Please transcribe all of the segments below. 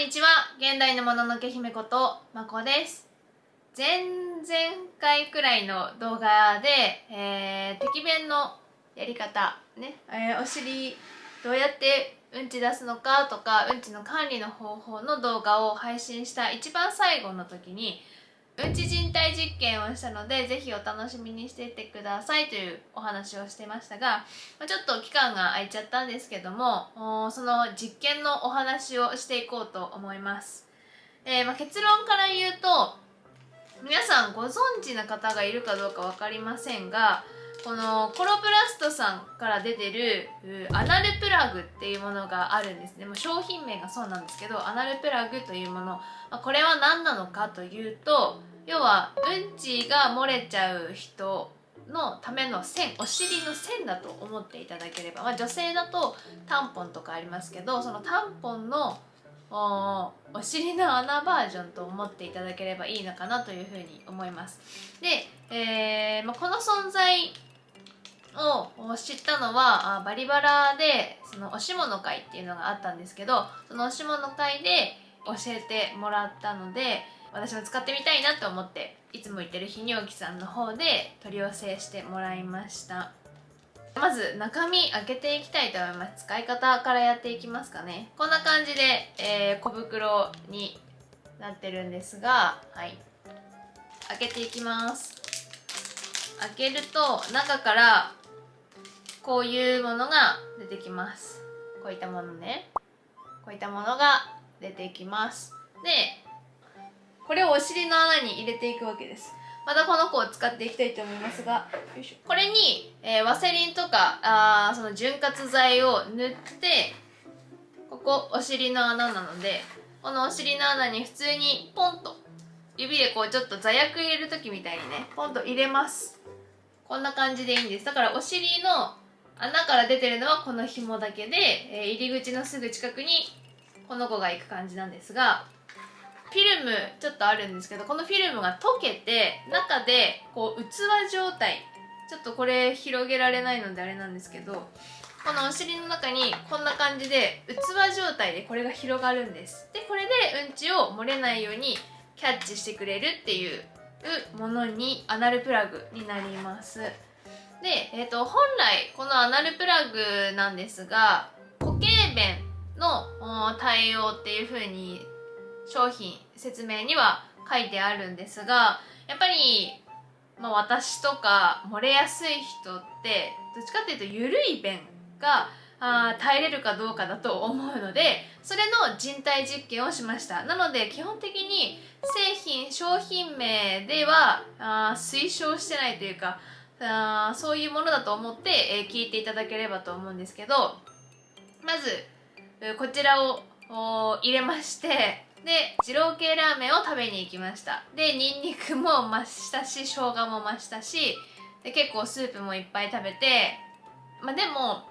にちは。現代のもののけ姫ことまこです。前々回くらいの動画で、えー、敵弁のやり方ね、えー、お尻どうやってうんち出すのかとかうんちの管理の方法の動画を配信した一番最後の時にうんち人体実験をしたのでぜひお楽しみにしていてくださいというお話をしてましたがちょっと期間が空いちゃったんですけどもその実験のお話をしていこうと思います、えー、ま、結論から言うと皆さんご存知な方がいるかどうか分かりませんがこのコロプラストさんから出てるアナルプラグっていうものがあるんですね。もう商品名がそうなんですけどアナルプラグというもの。まこれは何なのかというと要はうんちが漏れちゃう人のための線お尻の線だと思っていただければ、まあ、女性だとタンポンとかありますけどそのタンポンのおお尻の穴バージョンと思っていただければいいのかなというふうに思います。で、えーまあ、この存在を知ったのはあバリバラでそのおしもの会っていうのがあったんですけどそのおしもの会で教えてもらったので私も使ってみたいなと思っていつも言ってる泌尿器さんの方で取り寄せしてもらいました。まず中身開けていきたいと思います。使い方からやっていきますかね。こんな感じで、えー、小袋になってるんですがはい。開けていきます。開けると中からこういうものが出てきます。こういったものね。こういったものが出てきます。でこれをお尻の穴に入れていくわけです。またこの子を使っていきたいと思いますが。これに、えー、ワセリンとかあその潤滑剤を塗ってここお尻の穴なのでこのお尻の穴に普通にポンと指でこうちょっと座薬入れる時みたいにねポンと入れます。こんな感じでいいんです。だからお尻の穴から出てるのはこの紐だけで、えー、入り口のすぐ近くにこの子が行く感じなんですがフィルムちょっとあるんですけどこのフィルムが溶けて中でこう器状態ちょっとこれ広げられないのであれなんですけどこのお尻の中にこんな感じで器状態でこれが広がるんです。でこれでうんちを漏れないようにキャッチしてくれるっていうものにアナルプラグになります。で、えーと、本来このアナルプラグなんですが固形便の対応っていう風に商品説明には書いてあるんですがやっぱり、まあ、私とか漏れやすい人ってどっちかっていうと緩い便があ耐えれるかどうかだと思うのでそれの人体実験をしました。なので基本的に製品商品名ではあ推奨してないというかあそういうものだと思って、え、聞いていただければと思うんですけどまずこちらを入れましてで二郎系ラーメンを食べに行きました。でニンニクも増したし生姜も増したしで結構スープもいっぱい食べてまあでも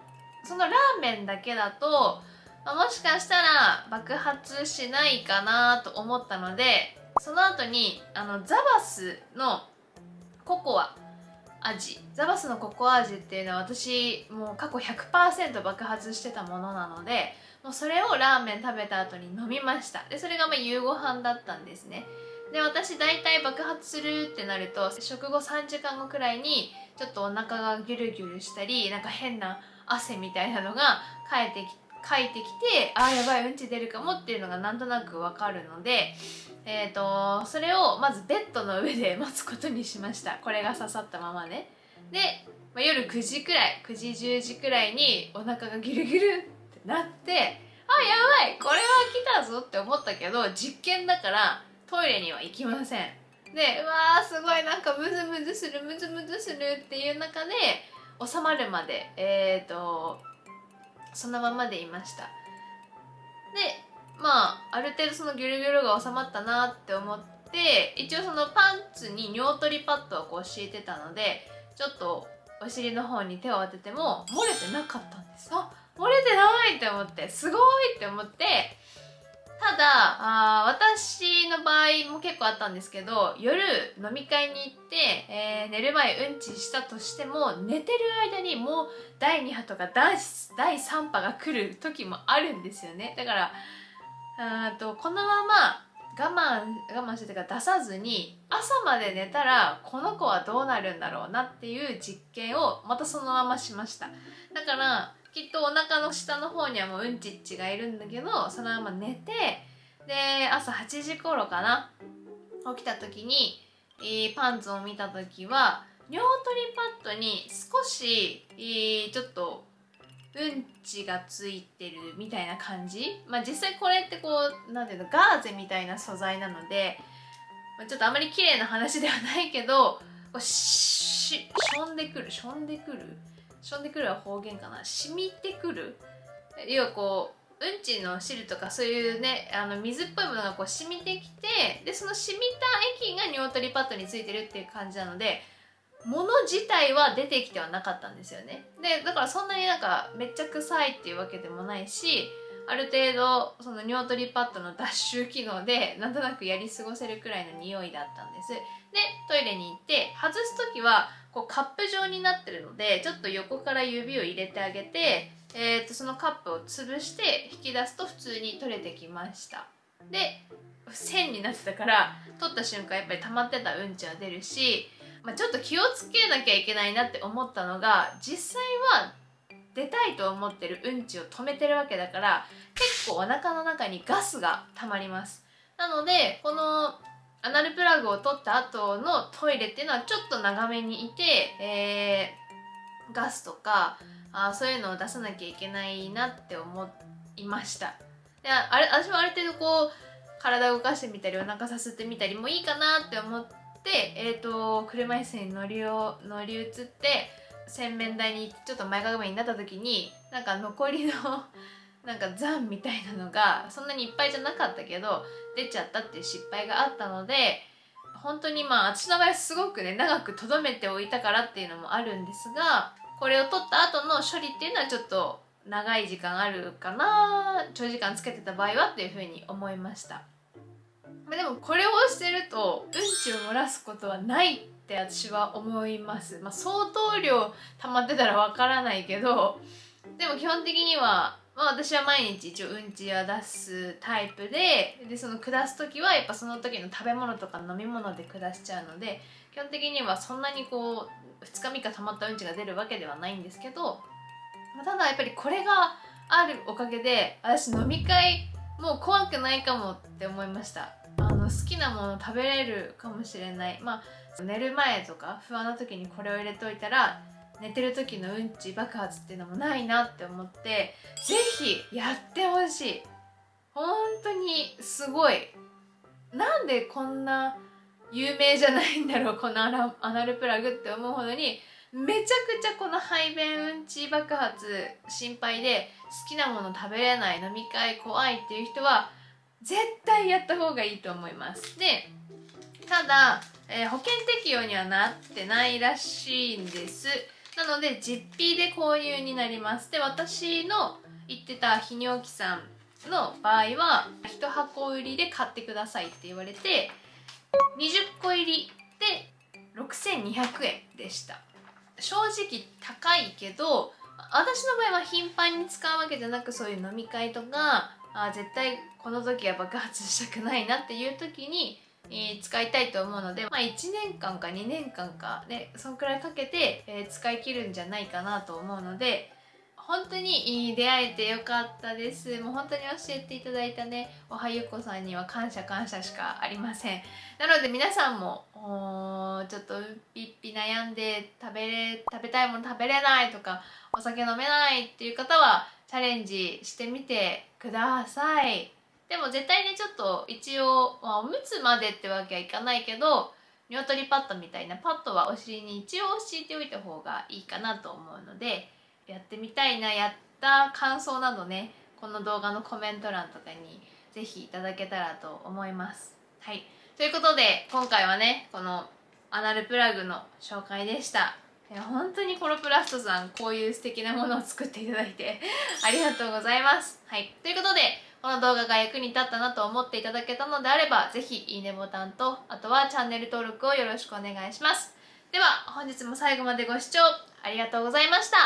そのラーメンだけだと、まあ、もしかしたら爆発しないかなと思ったのでその後にあのザバスのココア味。ザバスのココア味っていうのは私もう過去100%爆発してたものなのでもうそれをラーメン食べた後に飲みました。でそれがまあ夕ご飯だったんですね。で私大体爆発するってなると食後3時間後くらいにちょっとお腹がギュルギュルしたりなんか変な汗みたいなのがかえてきかいてきてあーやばいうんち出るかもっていうのがなんとなくわかるのでえーと、それをまずベッドの上で 待つことにしました。これが刺さったままね。で、まあ、夜9時くらい9時10時くらいにお腹がギュルギュルってなってあやばいこれは来たぞって思ったけど実験だからトイレには行きません。でうわーすごいなんかムズムズするムズムズするっていう中で収まるまでえっ、ー、とそのままでいました。でまあある程度そのギュルギュルが収まったなって思って一応そのパンツに尿取りパッドをこう敷いてたのでちょっとお尻の方に手を当てても漏れてなかったんです。あ漏れてないって思ってすごいって思ってただあ私の場合も結構あったんですけど夜飲み会に行って、えー、寝る前うんちしたとしても寝てる間にもう第2波とか第3波が来る時もあるんですよね。だからあとこのまま我慢我慢してか出さずに朝まで寝たらこの子はどうなるんだろうなっていう実験をまたそのまましました。だからきっとお腹の下の方にはもううんちっちがいるんだけどそのまま寝てで朝8時頃かな起きた時に、えー、パンツを見た時は尿取りパッドに少し、えー、ちょっとうんちがついてるみたいな感じ。まあ実際これってこう何ていうのガーゼみたいな素材なので、まあ、ちょっとあまり綺麗な話ではないけどこうししょんでくるしょんでくる。しょんでくるは方言かな？染みてくる？要はこううんちの汁とかそういうねあの水っぽいものがこう染みてきてでその染みた液が尿取りパッドについてるっていう感じなのでもの自体は出てきてはなかったんですよね。でだからそんなになんかめっちゃ臭いっていうわけでもないしある程度その尿取りパッドの脱臭機能でなんとなくやり過ごせるくらいの匂いだったんです。でトイレに行って外す時はこうカップ状になってるのでちょっと横から指を入れてあげて、えー、とそのカップを潰して引き出すと普通に取れてきました。で線になってたから取った瞬間やっぱり溜まってたうんちは出るしまあ、ちょっと気をつけなきゃいけないなって思ったのが実際は出たいと思ってるうんちを止めてるわけだから結構お腹の中にガスが溜まります。なのでこのアナルプラグを取った後のトイレっていうのはちょっと長めにいて、えー、ガスとかあそういうのを出さなきゃいけないなって思いました。であれ私はある程度こう体を動かしてみたりお腹さすってみたりもいいかなって思ってで、えーと、車椅子に乗りを乗り移って洗面台にちょっと前かがみになった時になんか残りのなんか残みたいなのがそんなにいっぱいじゃなかったけど出ちゃったっていう失敗があったので本当にまあ私の場合すごくね長く留めておいたからっていうのもあるんですがこれを取った後の処理っていうのはちょっと長い時間あるかな長時間つけてた場合はっていうふうに思いました。まあ、でもこれをしてるとうんちを漏らすことはないって私は思います、まあ、相当量溜まってたらわからないけどでも基本的には、まあ、私は毎日一応うんちは出すタイプででその下す時はやっぱその時の食べ物とか飲み物で下しちゃうので基本的にはそんなにこう2日3日溜まったうんちが出るわけではないんですけど、まあ、ただやっぱりこれがあるおかげで私飲み会もう怖くないかもって思いました。好きなもの食べれるかもしれない。まあ寝る前とか不安な時にこれを入れといたら寝てる時のうんち爆発っていうのもないなって思って是非やってほしい。本当にすごい。なんでこんな有名じゃないんだろうこのアナルプラグって思うほどにめちゃくちゃこの排便うんち爆発心配で好きなもの食べれない飲み会怖いっていう人は絶対やった方がいいと思います。でただ、えー、保険適用にはなってないらしいんです。なので実費で購入になります。で私の言ってた泌尿器さんの場合は1箱売りで買ってくださいって言われて20個入りで6200円でした。正直高いけど私の場合は頻繁に使うわけじゃなくそういう飲み会とかあ絶対この時は爆発したくないなっていう時に、えー、使いたいと思うので、まあ、1年間か2年間かねそんくらいかけて、えー、使い切るんじゃないかなと思うので本当に出会えてよかったです。もう本当に教えていただいたねおはゆこさんには感謝感謝しかありません。なので皆さんもちょっとピッピ悩んで食べれ食べたいもの食べれないとかお酒飲めないっていう方はチャレンジしてみてください。でも絶対にちょっと一応、まあ、おむつまでってわけはいかないけど尿取りパッドみたいなパッドはお尻に一応敷いておいた方がいいかなと思うのでやってみたいなやった感想などねこの動画のコメント欄とかに是非いただけたらと思います。はい。ということで今回はねこのアナルプラグの紹介でした。いや本当にコロプラストさんこういう素敵なものを作っていただいて ありがとうございます。はい。ということでこの動画が役に立ったなと思っていただけたのであれば是非いいねボタンとあとはチャンネル登録をよろしくお願いします。では本日も最後までご視聴ありがとうございました。